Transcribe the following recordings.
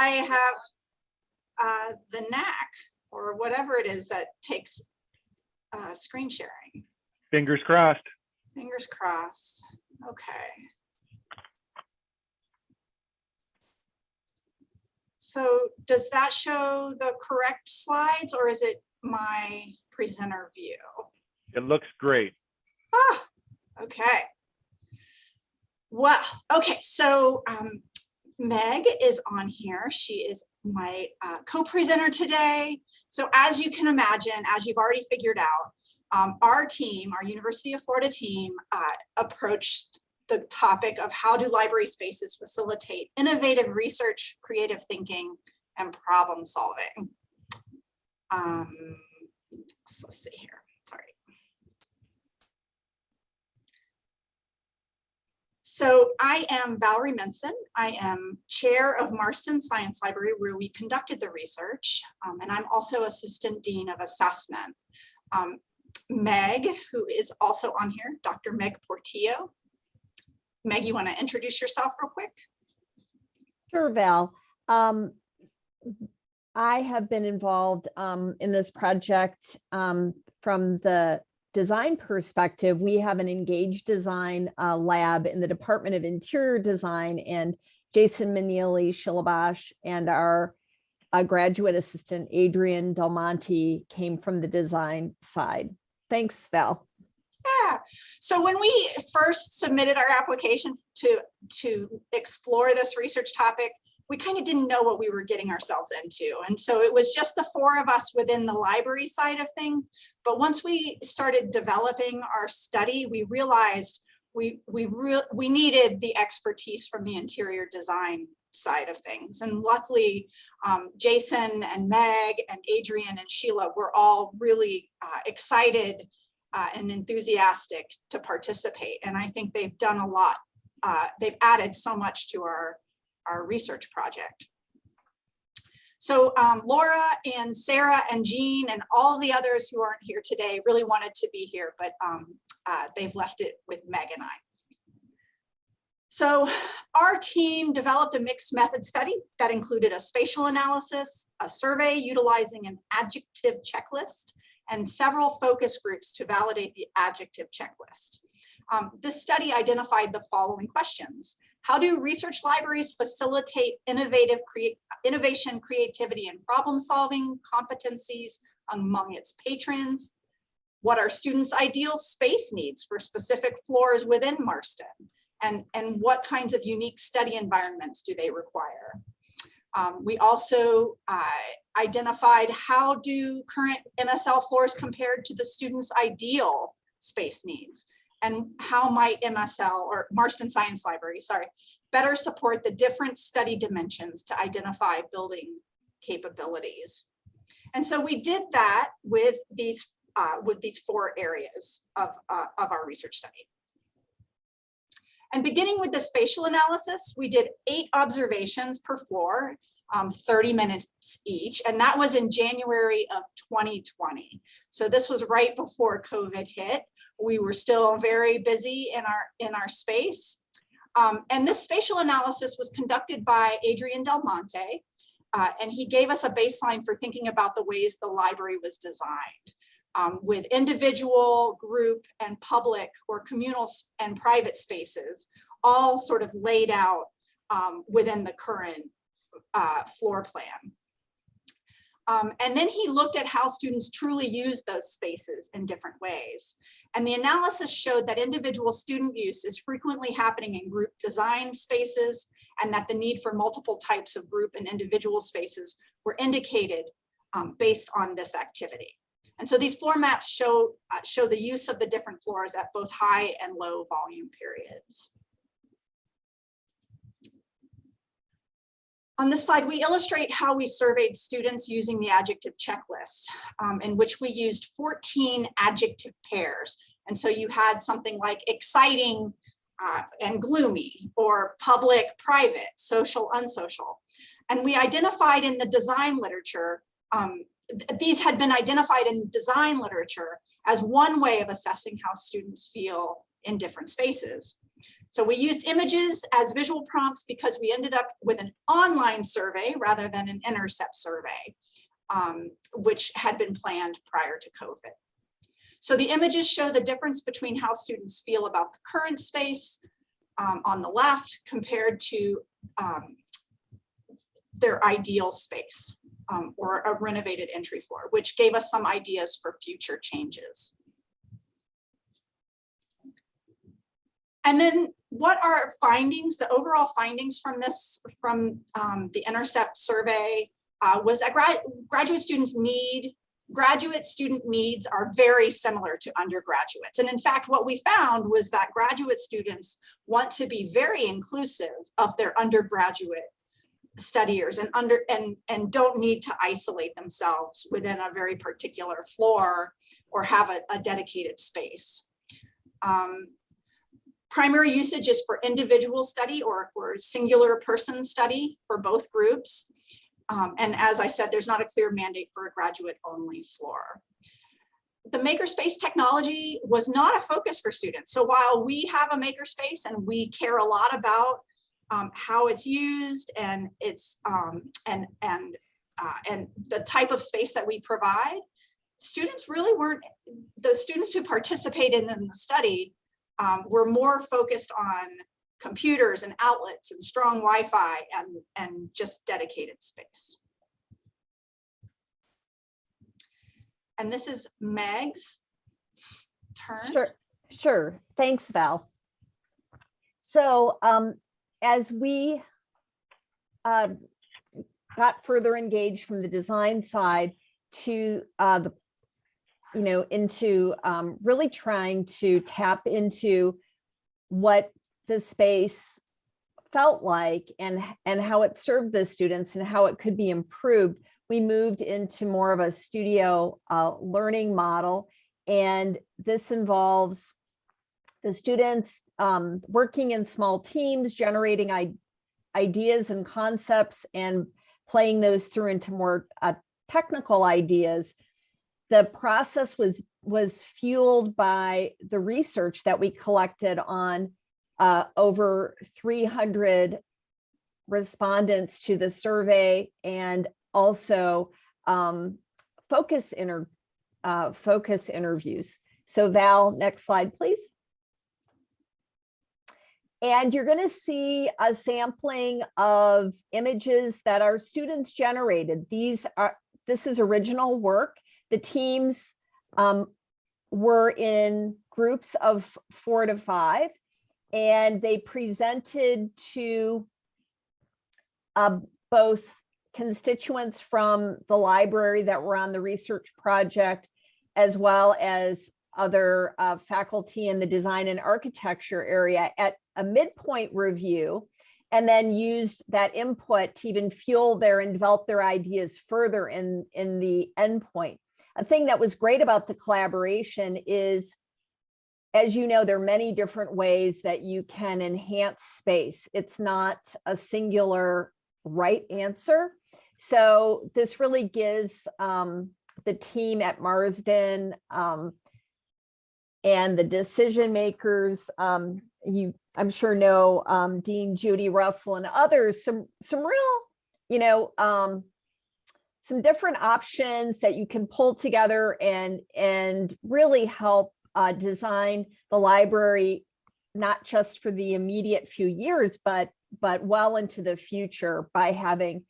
I have uh, the knack or whatever it is that takes uh, screen sharing. Fingers crossed. Fingers crossed. Okay. So does that show the correct slides or is it my presenter view? It looks great. Ah, okay. Well, okay, so um, Meg is on here. She is my uh, co-presenter today. So as you can imagine, as you've already figured out, um, our team, our University of Florida team, uh, approached the topic of how do library spaces facilitate innovative research, creative thinking, and problem solving. Um, let's see here, sorry. So I am Valerie Minson. I am chair of Marston Science Library where we conducted the research. Um, and I'm also assistant dean of assessment. Um, Meg, who is also on here, Dr. Meg Portillo. Meg, you want to introduce yourself real quick? Sure, Val. Um, I have been involved um, in this project um, from the design perspective. We have an engaged design uh, lab in the Department of Interior Design and Jason Meneely Shilabash and our uh, graduate assistant Adrian Del Monte came from the design side. Thanks, Val. Yeah. So when we first submitted our application to, to explore this research topic, we kind of didn't know what we were getting ourselves into. And so it was just the four of us within the library side of things. But once we started developing our study, we realized we, we, re we needed the expertise from the interior design side of things. And luckily, um, Jason and Meg and Adrian and Sheila were all really uh, excited uh, and enthusiastic to participate. And I think they've done a lot. Uh, they've added so much to our, our research project. So um, Laura and Sarah and Jean and all the others who aren't here today really wanted to be here, but um, uh, they've left it with Meg and I. So our team developed a mixed method study that included a spatial analysis, a survey utilizing an adjective checklist, and several focus groups to validate the adjective checklist. Um, this study identified the following questions. How do research libraries facilitate innovative innovation, creativity, and problem solving competencies among its patrons? What are students' ideal space needs for specific floors within Marston? And, and what kinds of unique study environments do they require? Um, we also uh, identified how do current MSL floors compared to the students' ideal space needs and how might MSL or Marston Science Library, sorry, better support the different study dimensions to identify building capabilities. And so we did that with these uh, with these four areas of, uh, of our research study. And beginning with the spatial analysis, we did eight observations per floor, um, 30 minutes each, and that was in January of 2020. So this was right before COVID hit. We were still very busy in our, in our space. Um, and this spatial analysis was conducted by Adrian Del Monte, uh, and he gave us a baseline for thinking about the ways the library was designed um, with individual, group, and public or communal and private spaces, all sort of laid out um, within the current uh, floor plan. Um, and then he looked at how students truly use those spaces in different ways. And the analysis showed that individual student use is frequently happening in group design spaces and that the need for multiple types of group and individual spaces were indicated um, based on this activity. And so these floor maps show, uh, show the use of the different floors at both high and low volume periods. On this slide, we illustrate how we surveyed students using the adjective checklist, um, in which we used 14 adjective pairs. And so you had something like exciting uh, and gloomy, or public, private, social, unsocial. And we identified in the design literature um, these had been identified in design literature as one way of assessing how students feel in different spaces. So we used images as visual prompts because we ended up with an online survey rather than an intercept survey, um, which had been planned prior to COVID. So the images show the difference between how students feel about the current space um, on the left compared to um, their ideal space um, or a renovated entry floor, which gave us some ideas for future changes. And then what are findings, the overall findings from this, from um, the Intercept survey uh, was that grad graduate students need, graduate student needs are very similar to undergraduates. And in fact, what we found was that graduate students want to be very inclusive of their undergraduate studiers and under and and don't need to isolate themselves within a very particular floor or have a, a dedicated space. Um, primary usage is for individual study or, or singular person study for both groups. Um, and as I said, there's not a clear mandate for a graduate only floor. The makerspace technology was not a focus for students. So while we have a makerspace and we care a lot about um, how it's used and it's um, and and uh, and the type of space that we provide, students really weren't the students who participated in the study um, were more focused on computers and outlets and strong Wi-Fi and and just dedicated space. And this is Meg's turn. Sure, sure. Thanks, Val. So um, as we uh, got further engaged from the design side to uh, the, you know, into um, really trying to tap into what the space felt like and and how it served the students and how it could be improved we moved into more of a studio uh, learning model. And this involves the students um, working in small teams generating ideas and concepts and playing those through into more uh, technical ideas the process was was fueled by the research that we collected on uh, over 300 respondents to the survey and also um, focus inter uh, focus interviews. So Val, next slide, please. And you're going to see a sampling of images that our students generated. These are this is original work. The teams um, were in groups of four to five and they presented to uh, both constituents from the library that were on the research project, as well as other uh, faculty in the design and architecture area at a midpoint review, and then used that input to even fuel their and develop their ideas further in, in the endpoint. A thing that was great about the collaboration is as you know, there are many different ways that you can enhance space. It's not a singular right answer. So this really gives um, the team at Marston um, and the decision makers, um, you I'm sure know um, Dean Judy Russell and others, some some real, you know, um, some different options that you can pull together and and really help uh, design the library, not just for the immediate few years, but but well into the future by having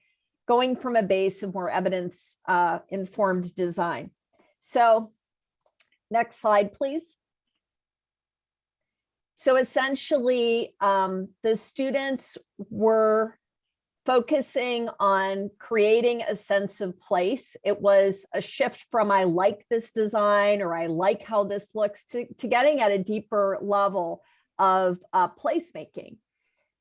going from a base of more evidence uh, informed design. So next slide, please. So essentially, um, the students were focusing on creating a sense of place. It was a shift from I like this design or I like how this looks to, to getting at a deeper level of uh, placemaking.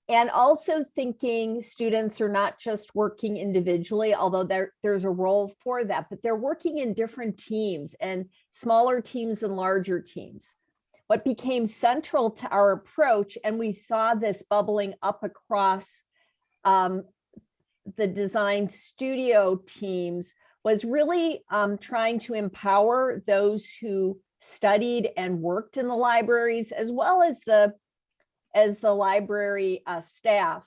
And also thinking students are not just working individually, although there, there's a role for that, but they're working in different teams and smaller teams and larger teams. What became central to our approach, and we saw this bubbling up across um, the design studio teams was really um, trying to empower those who studied and worked in the libraries, as well as the as the library uh, staff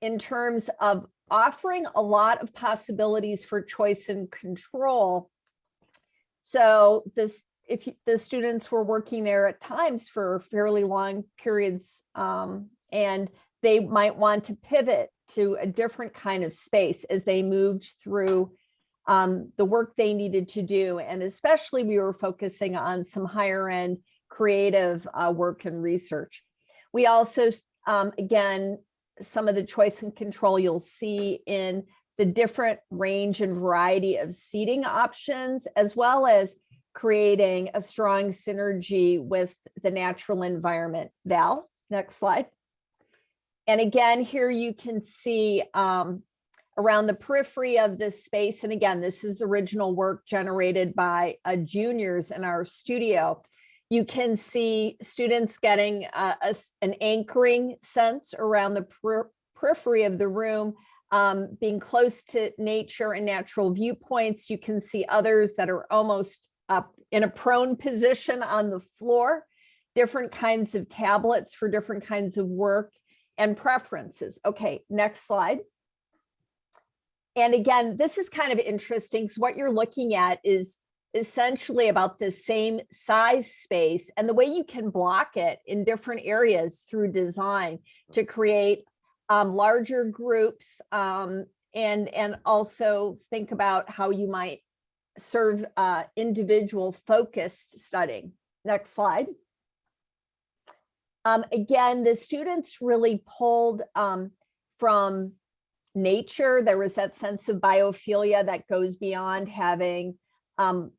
in terms of offering a lot of possibilities for choice and control. So this, if the students were working there at times for fairly long periods, um, and they might want to pivot to a different kind of space as they moved through um, the work they needed to do. And especially we were focusing on some higher end creative uh, work and research. We also, um, again, some of the choice and control you'll see in the different range and variety of seating options, as well as creating a strong synergy with the natural environment. Val, next slide. And again, here you can see um, around the periphery of this space. And again, this is original work generated by uh, juniors in our studio. You can see students getting uh, a an anchoring sense around the per- periphery of the room, um, being close to nature and natural viewpoints. You can see others that are almost up in a prone position on the floor, different kinds of tablets for different kinds of work and preferences. Okay, next slide. And again, this is kind of interesting because what you're looking at is essentially about the same size space and the way you can block it in different areas through design to create um, larger groups um, and, and also think about how you might serve uh, individual focused studying. Next slide. Um, again, the students really pulled um, from nature. There was that sense of biophilia that goes beyond having um,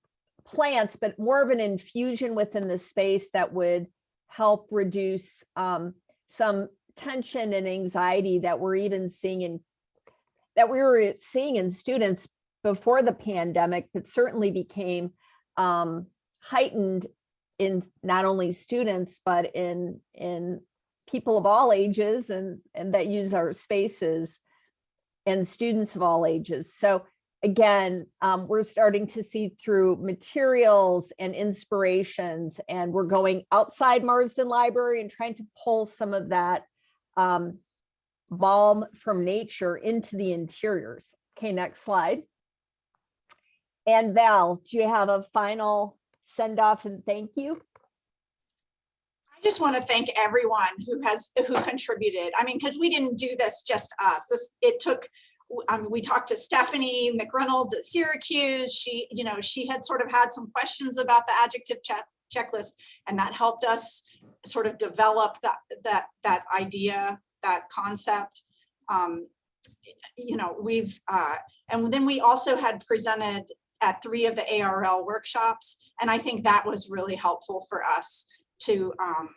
plants, but more of an infusion within the space that would help reduce um, some tension and anxiety that we're even seeing in that we were seeing in students before the pandemic, but certainly became um, heightened in not only students, but in in people of all ages and and that use our spaces and students of all ages. So again, um, we're starting to see through materials and inspirations, and we're going outside Marston Library and trying to pull some of that um, balm from nature into the interiors. Okay, next slide. And Val, do you have a final send off and thank you? I just want to thank everyone who has, who contributed. I mean, because we didn't do this just us. This, it took, um, we talked to Stephanie McReynolds at Syracuse. She, you know, she had sort of had some questions about the adjective check, checklist and that helped us sort of develop that, that, that idea, that concept. Um, you know, we've, uh, and then we also had presented at three of the ARL workshops. And I think that was really helpful for us to um,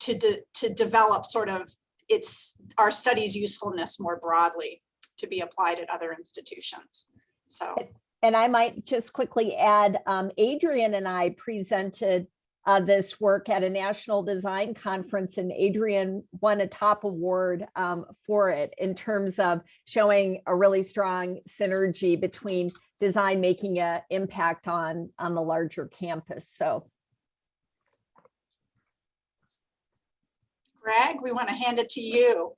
to de to develop sort of its our studies usefulness more broadly to be applied at other institutions. So And I might just quickly add, um, Adrian and I presented uh, this work at a national design conference and Adrian won a top award um, for it in terms of showing a really strong synergy between design making an impact on, on the larger campus. So Greg, we want to hand it to you.